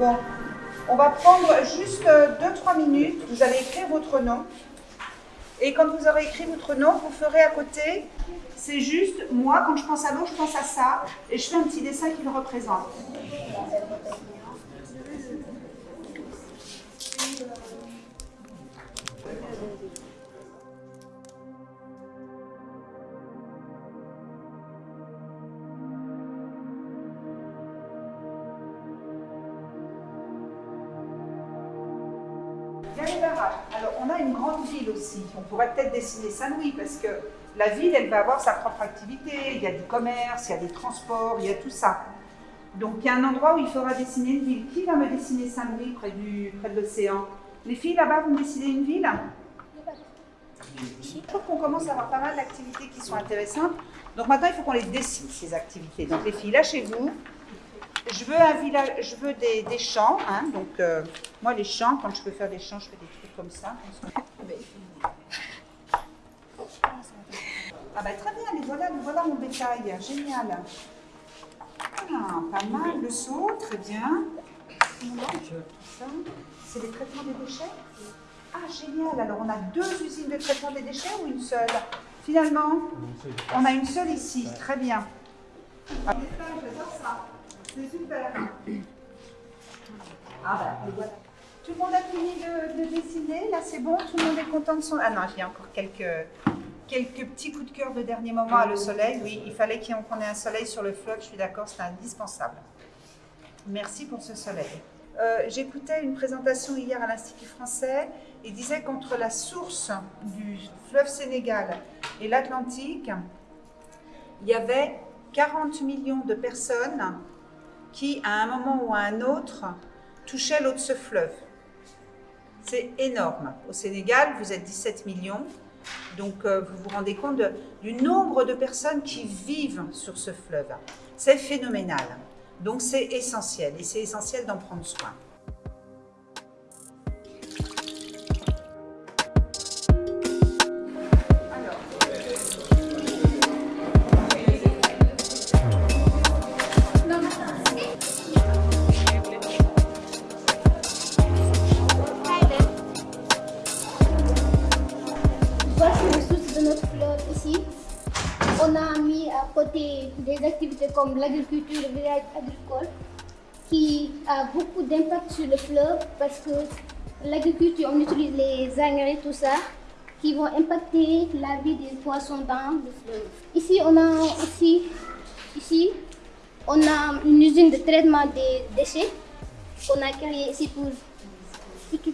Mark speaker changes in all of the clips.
Speaker 1: Bon, on va prendre juste 2-3 minutes. Vous allez écrire votre nom. Et quand vous aurez écrit votre nom, vous ferez à côté, c'est juste, moi, quand je pense à l'eau, je pense à ça, et je fais un petit dessin qui le représente. Alors, on a une grande ville aussi. On pourrait peut-être dessiner Saint-Louis parce que la ville, elle va avoir sa propre activité. Il y a du commerce, il y a des transports, il y a tout ça. Donc, il y a un endroit où il faudra dessiner une ville. Qui va me dessiner Saint-Louis près, du, près de l'océan? Les filles là-bas, vous me dessinez une ville? Je trouve qu'on commence à avoir pas mal d'activités qui sont intéressantes. Donc maintenant, il faut qu'on les dessine, ces activités. Donc les filles, lâchez-vous. Je veux un village, je veux des, des champs. Hein, donc euh, moi, les champs, quand je peux faire des champs, je fais des trucs comme ça. Ah bah très bien, les voilà, les voilà mon bétail, génial. Ah, pas mal, le seau, très bien. C'est les traitements des déchets? Ah, génial, alors on a deux usines de traitement des déchets ou une seule? Finalement, on a une seule ici, très bien. Ah, J'adore ça, c'est super. Ah voilà. Tout le monde a fini de, de dessiner, là c'est bon, tout le monde est content de son... Ah non, a encore quelques, quelques petits coups de cœur de dernier moment à le soleil. Oui, il fallait qu'on ait un soleil sur le fleuve, je suis d'accord, c'est indispensable. Merci pour ce soleil. Euh, J'écoutais une présentation hier à l'Institut français. Il disait qu'entre la source du fleuve Sénégal et l'Atlantique, il y avait 40 millions de personnes qui, à un moment ou à un autre, touchaient l'eau de ce fleuve. C'est énorme. Au Sénégal, vous êtes 17 millions. Donc, euh, vous vous rendez compte du nombre de personnes qui vivent sur ce fleuve. C'est phénoménal. Donc, c'est essentiel. Et c'est essentiel d'en prendre soin.
Speaker 2: Ici. On a mis à côté des activités comme l'agriculture, le village agricole, qui a beaucoup d'impact sur le fleuve parce que l'agriculture, on utilise les engrais, tout ça, qui vont impacter la vie des poissons dans le fleuve. Ici, on a aussi, ici, une usine de traitement des déchets qu'on a créée ici pour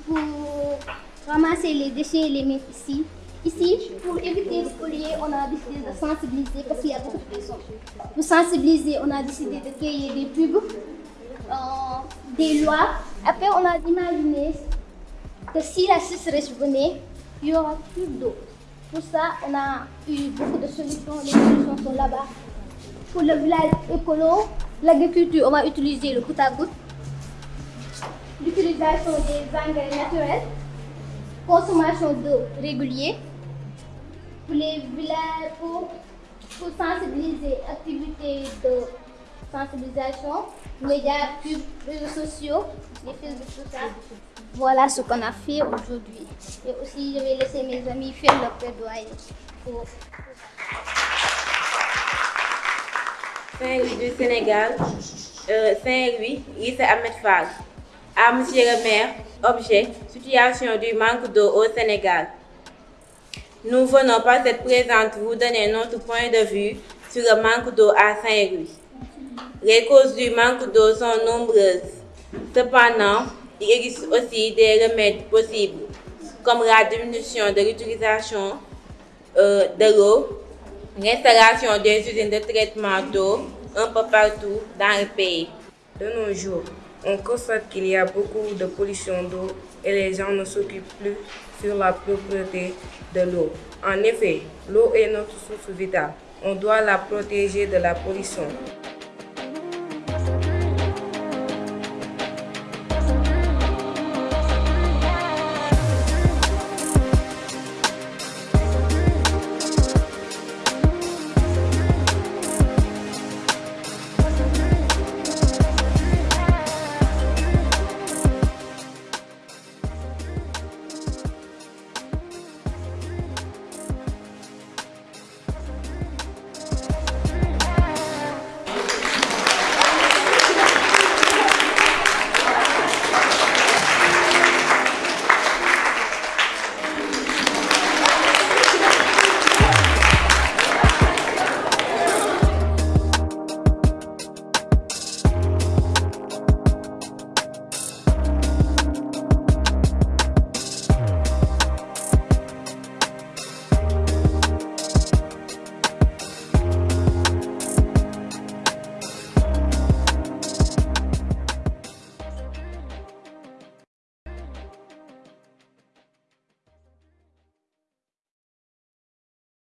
Speaker 2: pour ramasser les déchets et les mettre ici. Ici, pour éviter le collier, on a décidé de sensibiliser parce qu'il y a beaucoup de personnes. Pour sensibiliser, on a décidé de créer des pubs, euh, des lois. Après, on a imaginé que si la sécheresse venait, il y aura plus d'eau. Pour ça, on a eu beaucoup de solutions. Les solutions sont là-bas. Pour le village écolo, l'agriculture, on va utiliser le goutte à goutte l'utilisation des engrais naturels, consommation d'eau régulière, pour les villages, pour, pour sensibiliser, activités de sensibilisation, médias, pubs, réseaux sociaux, les Facebook, tout ça. Voilà ce qu'on a fait aujourd'hui. Et aussi, je vais laisser mes amis faire leur plaidoyer pour
Speaker 3: Saint-Louis du Sénégal, euh, Saint-Louis, lycée Ahmed Fall. À Monsieur le maire, objet, situation du manque d'eau au Sénégal. Nous venons par cette présente vous donner notre point de vue sur le manque d'eau à Saint-Louis. Les causes du manque d'eau sont nombreuses. Cependant, il existe aussi des remèdes possibles, comme la diminution de l'utilisation euh, de l'eau, l'installation des usines de traitement d'eau un peu partout dans le pays.
Speaker 4: De nos jours, on constate qu'il y a beaucoup de pollution d'eau et les gens ne s'occupent plus sur la propreté de l'eau. En effet, l'eau est notre source vitale. On doit la protéger de la pollution.